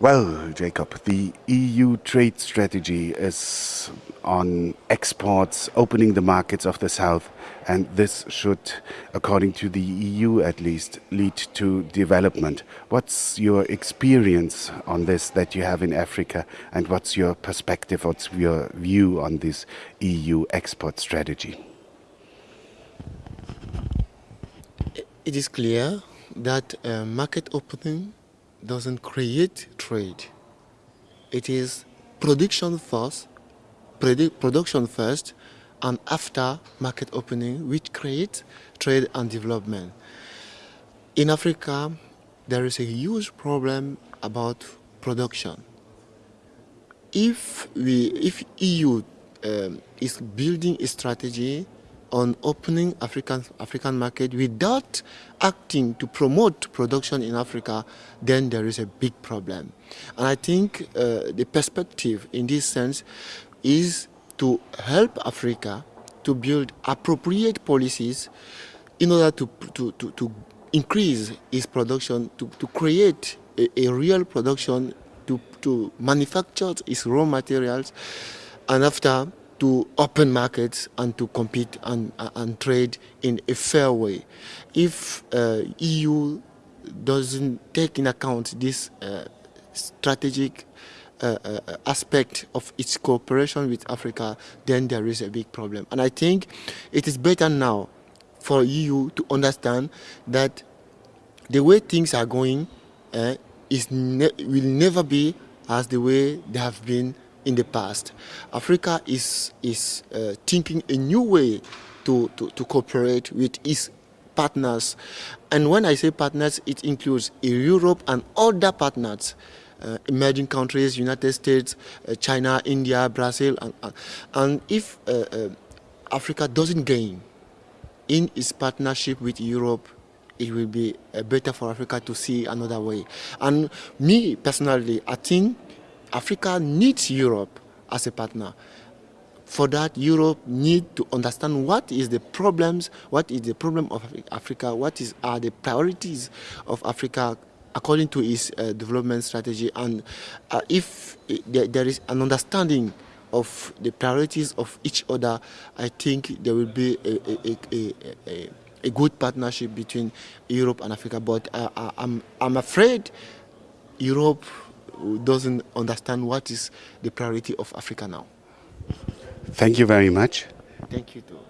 Well, Jacob, the EU trade strategy is on exports, opening the markets of the South, and this should, according to the EU at least, lead to development. What's your experience on this that you have in Africa, and what's your perspective, what's your view on this EU export strategy? It is clear that uh, market opening doesn't create trade. It is production first, production first, and after market opening, which creates trade and development. In Africa, there is a huge problem about production. If we, if EU um, is building a strategy on opening African, African market without acting to promote production in Africa, then there is a big problem. And I think uh, the perspective in this sense is to help Africa to build appropriate policies in order to, to, to, to increase its production, to, to create a, a real production, to, to manufacture its raw materials, and after to open markets and to compete and, and trade in a fair way. If uh, EU doesn't take in account this uh, strategic uh, uh, aspect of its cooperation with Africa, then there is a big problem. And I think it is better now for EU to understand that the way things are going uh, is ne will never be as the way they have been in the past. Africa is, is uh, thinking a new way to, to, to cooperate with its partners. And when I say partners, it includes Europe and other partners. Uh, emerging countries, United States, uh, China, India, Brazil, and, and if uh, uh, Africa doesn't gain in its partnership with Europe, it will be uh, better for Africa to see another way. And me personally, I think Africa needs Europe as a partner. For that, Europe needs to understand what is the problems, what is the problem of Africa, what is, are the priorities of Africa according to its uh, development strategy. And uh, if there is an understanding of the priorities of each other, I think there will be a, a, a, a good partnership between Europe and Africa. But uh, I'm, I'm afraid Europe doesn't understand what is the priority of Africa now. Thank you very much. Thank you too.